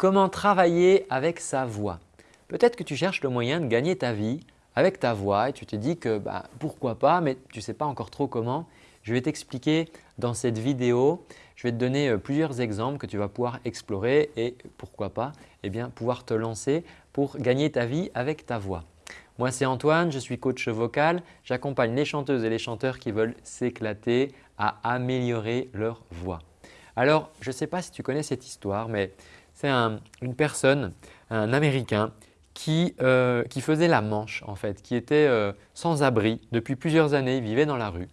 Comment travailler avec sa voix Peut-être que tu cherches le moyen de gagner ta vie avec ta voix et tu te dis que bah, pourquoi pas mais tu ne sais pas encore trop comment. Je vais t'expliquer dans cette vidéo, je vais te donner euh, plusieurs exemples que tu vas pouvoir explorer et pourquoi pas eh bien, pouvoir te lancer pour gagner ta vie avec ta voix. Moi c'est Antoine, je suis coach vocal, j'accompagne les chanteuses et les chanteurs qui veulent s'éclater à améliorer leur voix. Alors je ne sais pas si tu connais cette histoire mais c'est une personne, un Américain qui, euh, faisait la manche en fait, qui était euh, sans abri depuis plusieurs années, il vivait dans la rue.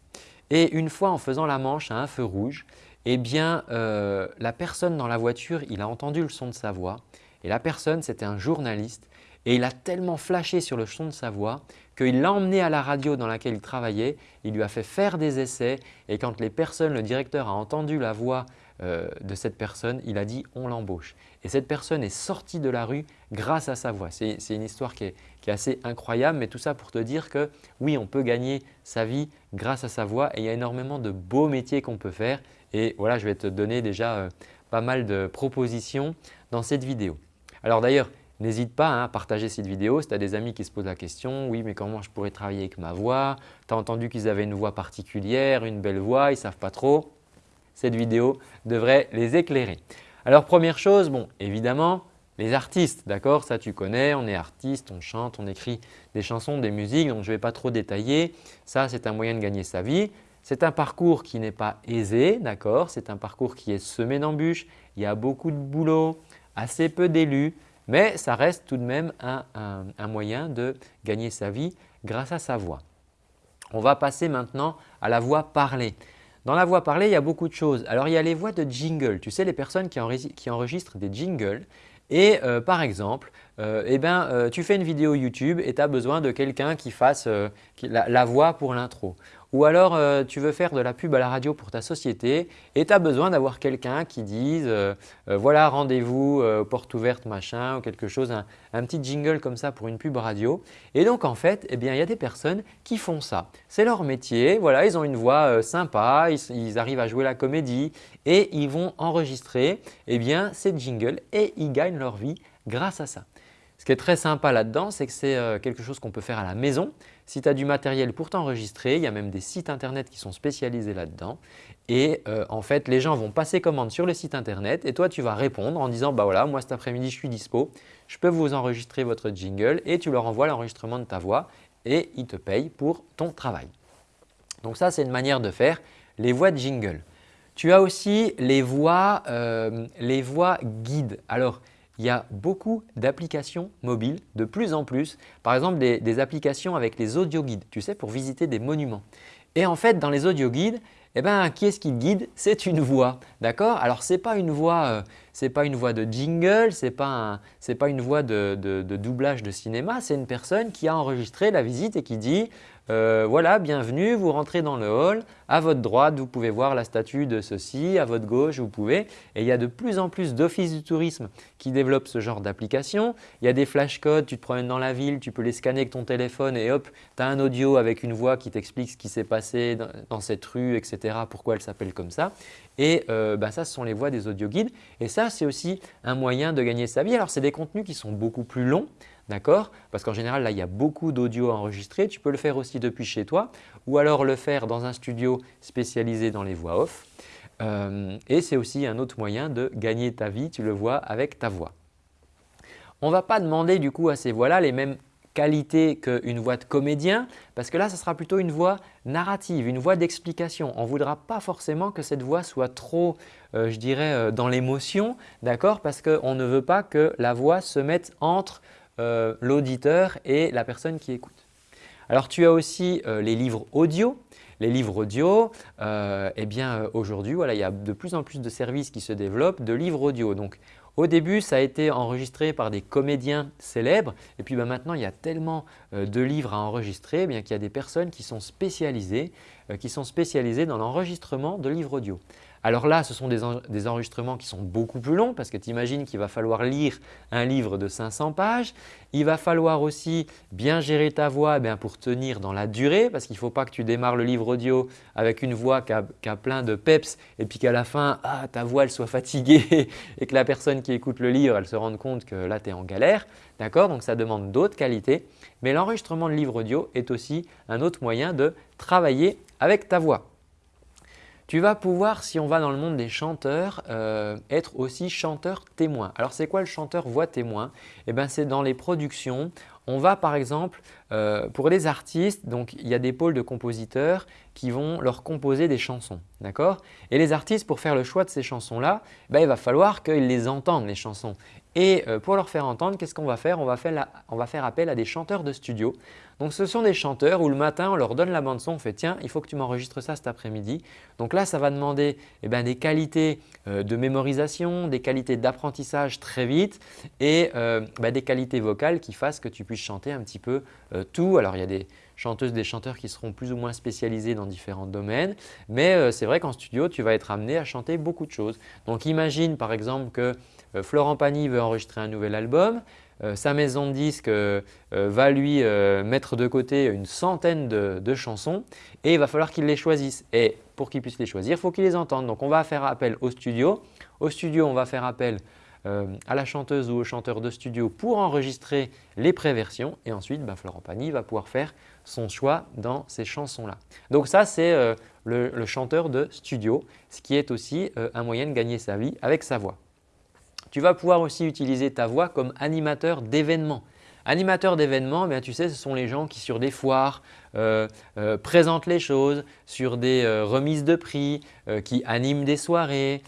Et une fois en faisant la manche à un feu rouge, eh bien euh, la personne dans la voiture, il a entendu le son de sa voix et la personne c'était un journaliste et il a tellement flashé sur le son de sa voix qu'il l'a emmené à la radio dans laquelle il travaillait, il lui a fait faire des essais et quand les personnes, le directeur a entendu la voix euh, de cette personne, il a dit « on l'embauche ». Et cette personne est sortie de la rue grâce à sa voix. C'est une histoire qui est, assez incroyable, mais tout ça pour te dire que oui, on peut gagner sa vie grâce à sa voix et il y a énormément de beaux métiers qu'on peut faire. Et voilà, je vais te donner déjà euh, pas mal de propositions dans cette vidéo. Alors d'ailleurs, N'hésite pas hein, à partager cette vidéo si tu as des amis qui se posent la question « oui mais comment je pourrais travailler avec ma voix? Tu as entendu qu'ils avaient une voix particulière, une belle voix, ils ne savent pas trop ?» Cette vidéo devrait les éclairer. Alors première chose, bon évidemment les artistes, d'accord? Ça tu connais, on est artiste, on chante, on écrit des chansons, des musiques donc je ne vais pas trop détailler. Ça c'est un moyen de gagner sa vie. C'est un parcours qui n'est pas aisé, d'accord? C'est un parcours qui est semé d'embûches, il y a beaucoup de boulot, assez peu d'élus mais ça reste tout de même un, moyen de gagner sa vie grâce à sa voix. On va passer maintenant à la voix parlée. Dans la voix parlée, il y a beaucoup de choses. Alors, il y a les voix de jingle. Tu sais, les personnes qui, enregistrent des jingles et euh, par exemple, euh, eh ben, euh, tu fais une vidéo YouTube et tu as besoin de quelqu'un qui fasse la, voix pour l'intro. Ou alors euh, tu veux faire de la pub à la radio pour ta société et tu as besoin d'avoir quelqu'un qui dise euh, euh, voilà rendez-vous porte ouverte machin ou quelque chose, un, petit jingle comme ça pour une pub radio. Et donc en fait, eh bien, il y a des personnes qui font ça. C'est leur métier, voilà, ils ont une voix sympa, ils, arrivent à jouer la comédie et ils vont enregistrer eh bien, ces jingles et ils gagnent leur vie grâce à ça. Ce qui est très sympa là-dedans, c'est que c'est quelque chose qu'on peut faire à la maison. Si tu as du matériel pour t'enregistrer, il y a même des sites internet qui sont spécialisés là-dedans. Et euh, en fait, les gens vont passer commande sur le site internet et toi, tu vas répondre en disant « bah voilà, moi cet après-midi, je suis dispo, je peux vous enregistrer votre jingle » et tu leur envoies l'enregistrement de ta voix et ils te payent pour ton travail. Donc ça, c'est une manière de faire les voix de jingle. Tu as aussi les voix, euh, les voix guides. Alors, il y a beaucoup d'applications mobiles, de plus en plus. Par exemple, des, applications avec les audio guides, tu sais, pour visiter des monuments. Et en fait, dans les audio guides, eh ben, qui est-ce qui guide? C'est une voix, d'accord? Alors, ce n'est pas, une voix, euh, pas une voix de jingle, ce n'est pas, pas, une voix de doublage de cinéma, c'est une personne qui a enregistré la visite et qui dit euh, voilà, bienvenue, vous rentrez dans le hall. À votre droite, vous pouvez voir la statue de ceci. À votre gauche, vous pouvez. Et il y a de plus en plus d'offices du tourisme qui développent ce genre d'application. Il y a des flashcodes, tu te promènes dans la ville, tu peux les scanner avec ton téléphone et hop, tu as un audio avec une voix qui t'explique ce qui s'est passé dans, cette rue, etc. Pourquoi elle s'appelle comme ça. Et euh, bah, ça, ce sont les voix des audio guides. Et ça, c'est aussi un moyen de gagner sa vie. Alors, c'est des contenus qui sont beaucoup plus longs. D'accord? Parce qu'en général, là, il y a beaucoup d'audio enregistré. Tu peux le faire aussi depuis chez toi ou alors le faire dans un studio spécialisé dans les voix off. Euh, et c'est aussi un autre moyen de gagner ta vie, tu le vois avec ta voix. On ne va pas demander du coup à ces voix-là les mêmes qualités qu'une voix de comédien parce que là, ce sera plutôt une voix narrative, une voix d'explication. On ne voudra pas forcément que cette voix soit trop, euh, je dirais, euh, dans l'émotion, d'accord? Parce qu'on ne veut pas que la voix se mette entre euh, l'auditeur et la personne qui écoute. Alors tu as aussi euh, les livres audio. Les livres audio, euh, eh bien aujourd'hui, il y a de plus en plus de services qui se développent de livres audio. Donc au début, ça a été enregistré par des comédiens célèbres et puis ben, maintenant, il y a tellement de livres à enregistrer eh qu'il y a des personnes qui sont spécialisées, qui sont spécialisées dans l'enregistrement de livres audio. Alors là, ce sont des, enregistrements qui sont beaucoup plus longs parce que tu imagines qu'il va falloir lire un livre de 500 pages. Il va falloir aussi bien gérer ta voix eh pour tenir dans la durée parce qu'il ne faut pas que tu démarres le livre audio avec une voix qui a, plein de peps et puis qu'à la fin, ah, ta voix soit fatiguée et que la personne qui écoute le livre, elle se rende compte que là, tu es en galère. D'accord? Donc, ça demande d'autres qualités. Mais l'enregistrement de livre audio est aussi un autre moyen de travailler avec ta voix. Tu vas pouvoir, si on va dans le monde des chanteurs, euh, être aussi chanteur témoin. Alors c'est quoi le chanteur voix témoin? Eh bien c'est dans les productions. On va par exemple, euh, pour les artistes, donc il y a des pôles de compositeurs qui vont leur composer des chansons. D'accord? Et les artistes, pour faire le choix de ces chansons-là, ben, il va falloir qu'ils les entendent les chansons. Et euh, pour leur faire entendre, qu'est-ce qu'on va faire? On va faire, appel à des chanteurs de studio. Donc ce sont des chanteurs où le matin on leur donne la bande son, on fait tiens il faut que tu m'enregistres ça cet après-midi. Donc là ça va demander eh ben, des qualités euh, de mémorisation, des qualités d'apprentissage très vite et euh, ben, des qualités vocales qui fassent que tu puisses chanter un petit peu tout. Alors il y a des chanteuses, des chanteurs qui seront plus ou moins spécialisés dans différents domaines. Mais c'est vrai qu'en studio, tu vas être amené à chanter beaucoup de choses. Donc imagine par exemple que euh, Florent Pagny veut enregistrer un nouvel album, euh, sa maison de disques euh, va lui mettre de côté une centaine de, chansons et il va falloir qu'il les choisisse. Et pour qu'il puisse les choisir, il faut qu'il les entende. Donc on va faire appel au studio. Au studio, on va faire appel à la chanteuse ou au chanteur de studio pour enregistrer les préversions et ensuite ben, Florent Pagny va pouvoir faire son choix dans ces chansons-là. Donc ça c'est le, le, chanteur de studio, ce qui est aussi un moyen de gagner sa vie avec sa voix. Tu vas pouvoir aussi utiliser ta voix comme animateur d'événements. Animateur d'événements, tu sais, ce sont les gens qui sur des foires euh, euh, présentent les choses, sur des euh, remises de prix, qui animent des soirées.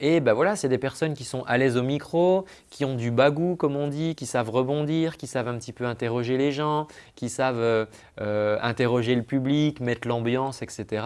et ben voilà, c'est des personnes qui sont à l'aise au micro, qui ont du bagou comme on dit, qui savent rebondir, qui savent un petit peu interroger les gens, qui savent interroger le public, mettre l'ambiance, etc.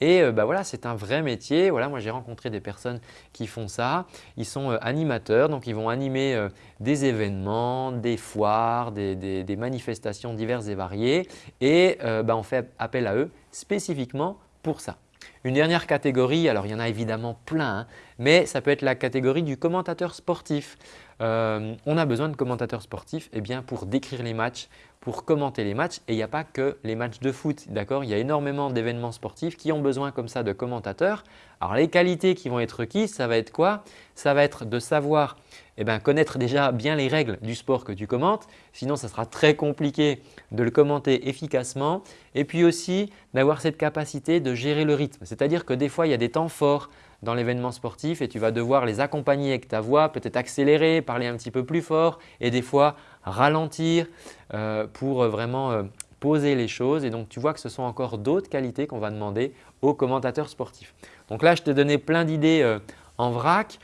Et ben voilà, c'est un vrai métier. Voilà, moi j'ai rencontré des personnes qui font ça. Ils sont animateurs, donc ils vont animer des événements, des foires, des, manifestations diverses et variées et euh, ben, on fait appel à eux spécifiquement pour ça. Une dernière catégorie, alors il y en a évidemment plein, hein, mais ça peut être la catégorie du commentateur sportif. Euh, on a besoin de commentateurs sportifs eh bien, pour décrire les matchs, pour commenter les matchs et il n'y a pas que les matchs de foot. D'accord? Il y a énormément d'événements sportifs qui ont besoin comme ça de commentateurs. Alors les qualités qui vont être requises, ça va être quoi? Ça va être de savoir eh bien, connaître déjà bien les règles du sport que tu commentes. Sinon, ça sera très compliqué de le commenter efficacement. Et puis aussi d'avoir cette capacité de gérer le rythme. C'est-à-dire que des fois, il y a des temps forts dans l'événement sportif et tu vas devoir les accompagner avec ta voix, peut-être accélérer, parler un petit peu plus fort et des fois ralentir euh, pour vraiment euh, poser les choses. Et donc, tu vois que ce sont encore d'autres qualités qu'on va demander aux commentateurs sportifs. Donc là, je t'ai donné plein d'idées euh, en vrac.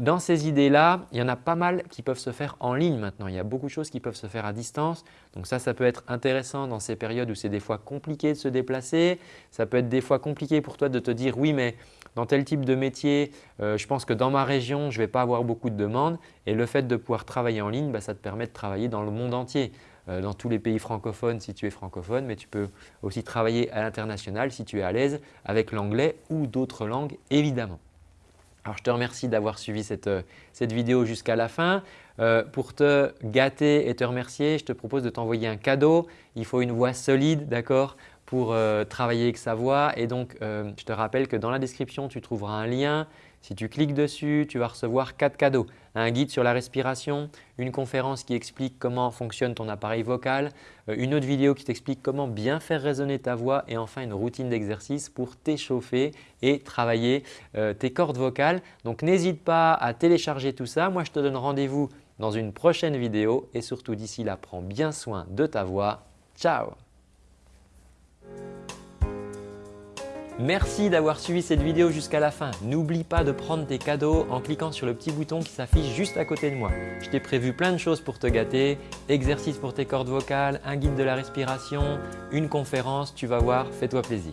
dans ces idées-là, il y en a pas mal qui peuvent se faire en ligne maintenant. Il y a beaucoup de choses qui peuvent se faire à distance. Donc ça, ça peut être intéressant dans ces périodes où c'est des fois compliqué de se déplacer. Ça peut être des fois compliqué pour toi de te dire « oui, mais dans tel type de métier, euh, je pense que dans ma région, je ne vais pas avoir beaucoup de demandes et le fait de pouvoir travailler en ligne, bah, ça te permet de travailler dans le monde entier, euh, dans tous les pays francophones si tu es francophone, mais tu peux aussi travailler à l'international si tu es à l'aise avec l'anglais ou d'autres langues évidemment. Alors, je te remercie d'avoir suivi cette, euh, vidéo jusqu'à la fin. pour te gâter et te remercier, je te propose de t'envoyer un cadeau. Il faut une voix solide, d'accord pour euh, travailler avec sa voix. Et donc, euh, je te rappelle que dans la description, tu trouveras un lien. Si tu cliques dessus, tu vas recevoir quatre cadeaux. Un guide sur la respiration, une conférence qui explique comment fonctionne ton appareil vocal, euh, une autre vidéo qui t'explique comment bien faire résonner ta voix et enfin une routine d'exercice pour t'échauffer et travailler tes cordes vocales. Donc, n'hésite pas à télécharger tout ça. Moi, je te donne rendez-vous dans une prochaine vidéo et surtout d'ici là, prends bien soin de ta voix. Ciao Merci d'avoir suivi cette vidéo jusqu'à la fin. N'oublie pas de prendre tes cadeaux en cliquant sur le petit bouton qui s'affiche juste à côté de moi. Je t'ai prévu plein de choses pour te gâter, exercices pour tes cordes vocales, un guide de la respiration, une conférence, tu vas voir, fais-toi plaisir.